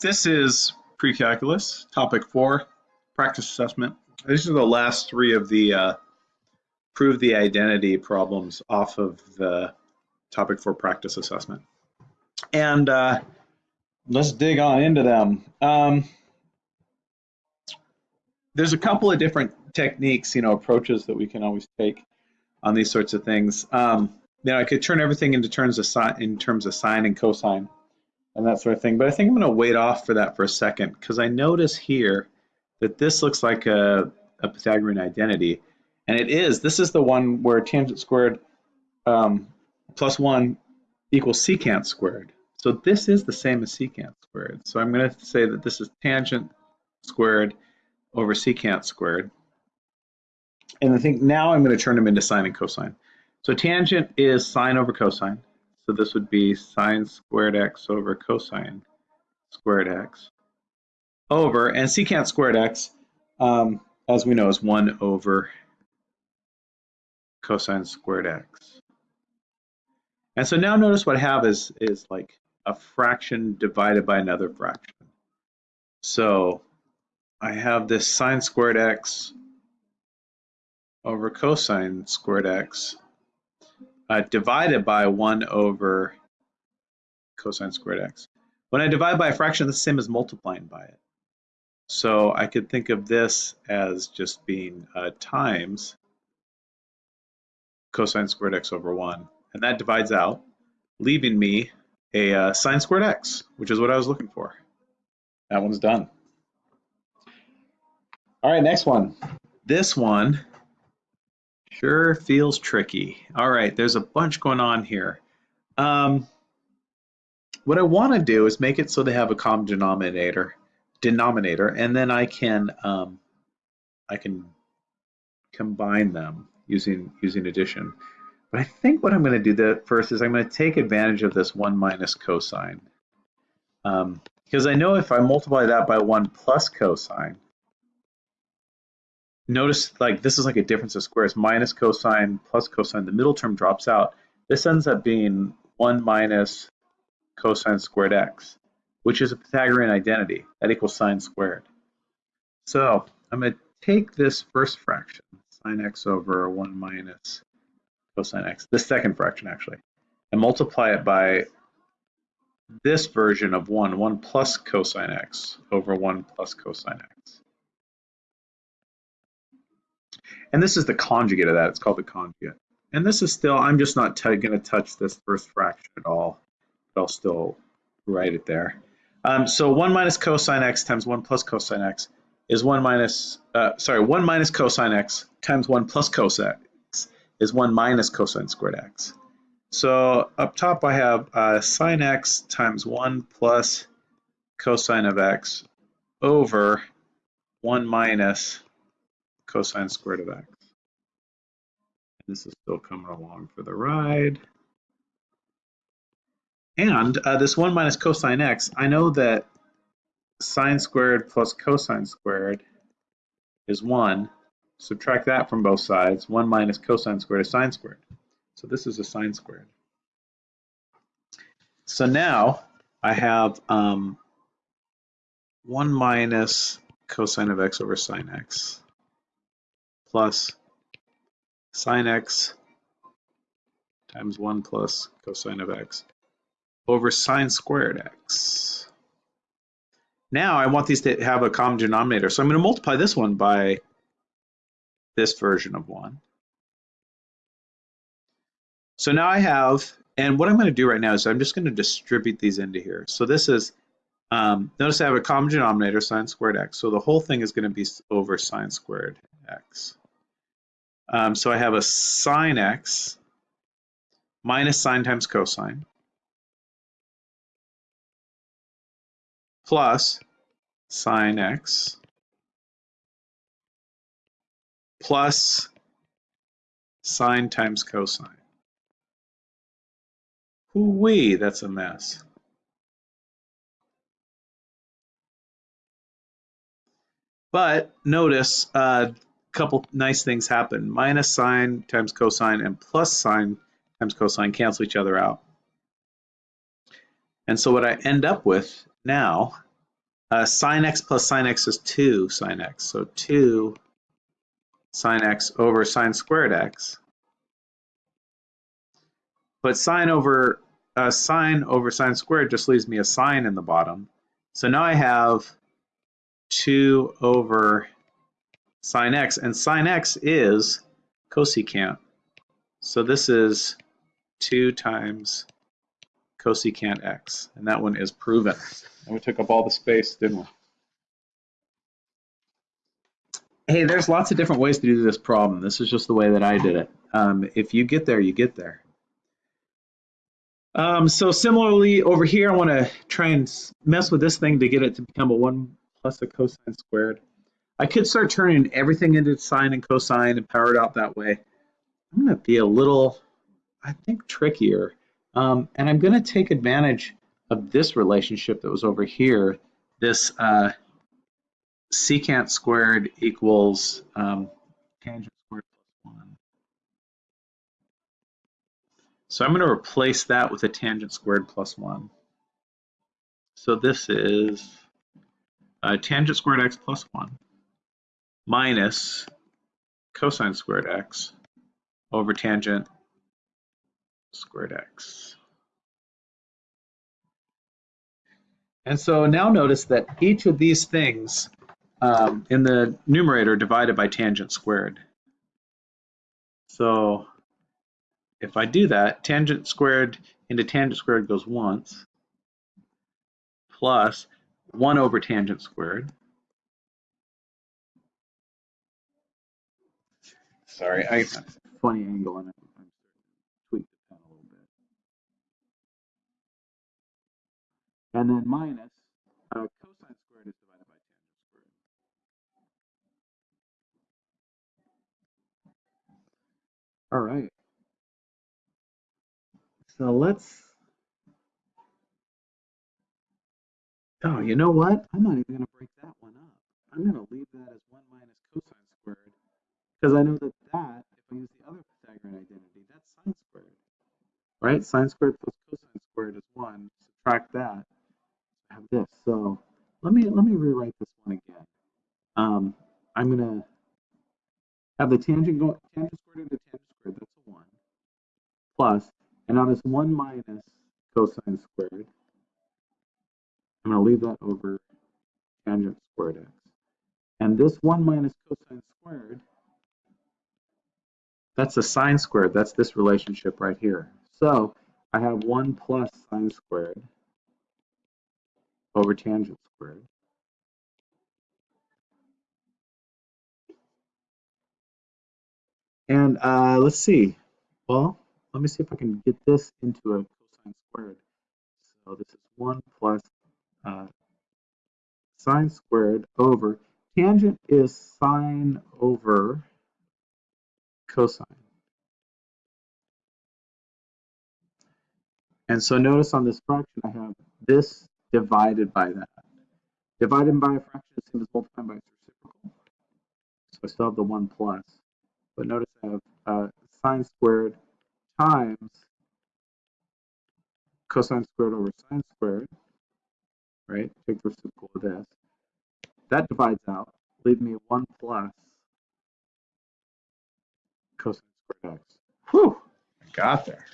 this is pre-calculus, topic four, practice assessment. These are the last three of the uh, prove the identity problems off of the topic four practice assessment. And uh, let's dig on into them. Um, there's a couple of different techniques, you know, approaches that we can always take on these sorts of things. Um, you know, I could turn everything into terms of sine, in terms of sine and cosine and that sort of thing. But I think I'm going to wait off for that for a second because I notice here that this looks like a, a, Pythagorean identity. And it is. This is the one where tangent squared um, plus 1 equals secant squared. So this is the same as secant squared. So I'm going to say that this is tangent squared over secant squared. And I think now I'm going to turn them into sine and cosine. So tangent is sine over cosine. So this would be sine squared x over cosine squared x over, and secant squared x, um, as we know, is 1 over cosine squared x. And so now notice what I have is, is like a fraction divided by another fraction. So I have this sine squared x over cosine squared x uh, divided by 1 over cosine squared x. When I divide by a fraction, the same as multiplying by it. So I could think of this as just being uh, times cosine squared x over 1. And that divides out, leaving me a uh, sine squared x, which is what I was looking for. That one's done. All right, next one. This one Sure feels tricky. All right, there's a bunch going on here. Um, what I want to do is make it so they have a common denominator, denominator, and then I can um, I can combine them using using addition. But I think what I'm going to do that first is I'm going to take advantage of this 1 minus cosine. Um, because I know if I multiply that by 1 plus cosine, notice like this is like a difference of squares, minus cosine plus cosine, the middle term drops out. This ends up being 1 minus cosine squared x, which is a Pythagorean identity. That equals sine squared. So I'm going to take this first fraction, sine x over 1 minus cosine x, the second fraction actually, and multiply it by this version of 1, 1 plus cosine x over 1 plus cosine x. And this is the conjugate of that. It's called the conjugate. And this is still, I'm just not going to touch this first fraction at all. But I'll still write it there. Um, so 1 minus cosine x times 1 plus cosine x is 1 minus, uh, sorry, 1 minus cosine x times 1 plus cosine x is 1 minus cosine squared x. So up top I have uh, sine x times 1 plus cosine of x over 1 minus cosine squared of x. And This is still coming along for the ride. And uh, this 1 minus cosine x, I know that sine squared plus cosine squared is 1. Subtract that from both sides. 1 minus cosine squared is sine squared. So this is a sine squared. So now I have um, 1 minus cosine of x over sine x plus sine x times 1 plus cosine of x over sine squared x. Now I want these to have a common denominator, so I'm going to multiply this one by this version of 1. So now I have, and what I'm going to do right now is I'm just going to distribute these into here. So this is, um, notice I have a common denominator, sine squared x, so the whole thing is going to be over sine squared x. Um, so I have a sine x minus sine times cosine plus sine x plus sine times cosine. Whoo-wee, that's a mess. But notice uh, couple nice things happen. Minus sine times cosine and plus sine times cosine cancel each other out. And so what I end up with now uh, sine x plus sine x is 2 sine x. So 2 sine x over sine squared x. But sine over uh, sine over sine squared just leaves me a sine in the bottom. So now I have 2 over sine x, and sine x is cosecant. So this is 2 times cosecant x, and that one is proven. And we took up all the space, didn't we? Hey, there's lots of different ways to do this problem. This is just the way that I did it. Um, if you get there, you get there. Um, so similarly, over here, I want to try and mess with this thing to get it to become a 1 plus a cosine squared. I could start turning everything into sine and cosine and power it out that way. I'm going to be a little, I think, trickier. Um, and I'm going to take advantage of this relationship that was over here, this uh, secant squared equals um, tangent squared plus 1. So I'm going to replace that with a tangent squared plus 1. So this is uh, tangent squared x plus 1 minus cosine squared x over tangent squared x. And so now notice that each of these things um, in the numerator divided by tangent squared. So if I do that, tangent squared into tangent squared goes once, plus 1 over tangent squared. Sorry, I funny angle on it. I'm going to tweak the pen a little bit. And then minus uh, cosine squared is divided by tangent squared. All right. So let's. Oh, you know what? I'm not even going to break that one up. I'm going to leave that as 1 minus cosine squared because I know that that, if I use the other Pythagorean identity, that's sine squared. Right? Sine squared plus cosine squared is 1. Subtract that. I have this. So let me let me rewrite this one again. Um, I'm going to have the tangent go tangent squared into tangent squared. That's a 1. Plus, and now this 1 minus cosine squared. I'm going to leave that over tangent squared x. And this 1 minus cosine squared that's a sine squared. That's this relationship right here. So I have 1 plus sine squared over tangent squared. And uh, let's see. Well, let me see if I can get this into a cosine squared. So this is 1 plus uh, sine squared over, tangent is sine over cosine. And so notice on this fraction, I have this divided by that. Divided by a fraction is same as multiplying by its reciprocal. So I still have the 1 plus. But notice I have uh, sine squared times cosine squared over sine squared, right? Take the reciprocal of this. That divides out, leave me 1 plus cosine squared x. Whew, got there.